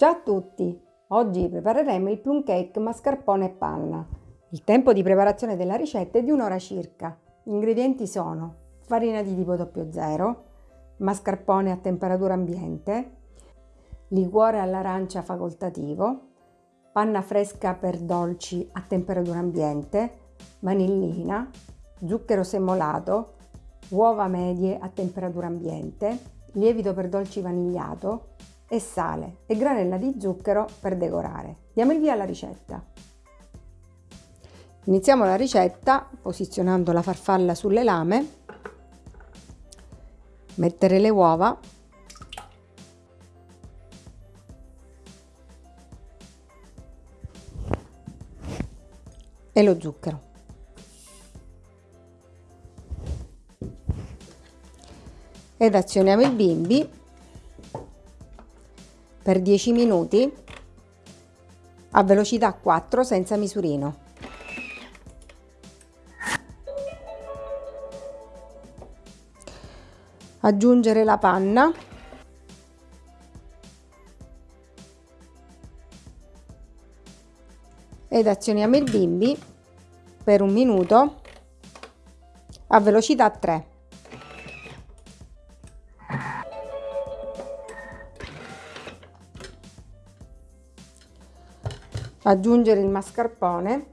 Ciao a tutti! Oggi prepareremo il plum cake mascarpone e panna. Il tempo di preparazione della ricetta è di un'ora circa. Gli ingredienti sono farina di tipo 00, mascarpone a temperatura ambiente, liquore all'arancia facoltativo, panna fresca per dolci a temperatura ambiente, vanillina, zucchero semolato, uova medie a temperatura ambiente, lievito per dolci vanigliato, e sale e granella di zucchero per decorare. Diamo il via alla ricetta. Iniziamo la ricetta posizionando la farfalla sulle lame, mettere le uova, e lo zucchero. Ed azioniamo il bimbi per 10 minuti a velocità 4 senza misurino. Aggiungere la panna ed azioniamo il bimbi per un minuto a velocità 3. Aggiungere il mascarpone.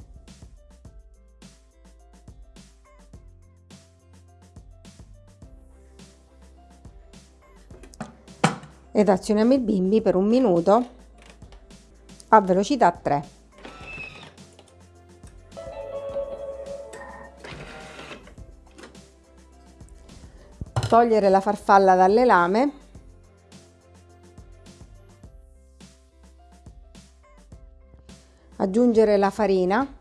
Ed azioniamo il bimbi per un minuto a velocità 3 togliere la farfalla dalle lame aggiungere la farina.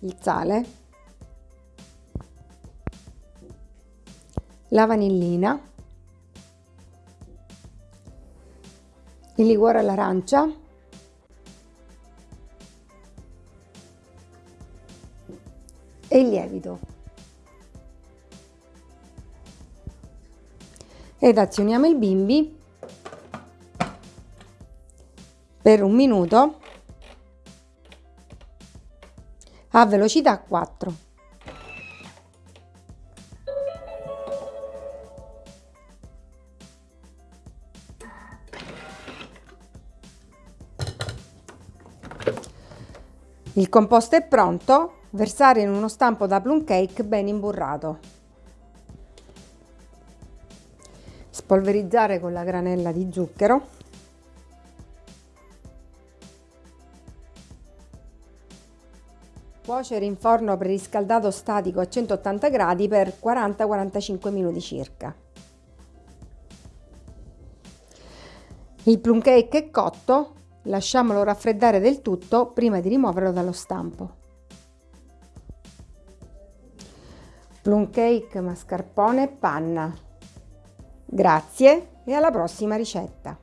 Il sale. La vanillina. Il liquore all'arancia. E il lievito. Ed azioniamo il bimbi per un minuto a velocità 4. Il composto è pronto, versare in uno stampo da plum cake ben imburrato. Spolverizzare con la granella di zucchero Cuocere in forno preriscaldato statico a 180 gradi per 40-45 minuti circa. Il plum cake è cotto, lasciamolo raffreddare del tutto prima di rimuoverlo dallo stampo. Plum cake, mascarpone e panna. Grazie e alla prossima ricetta!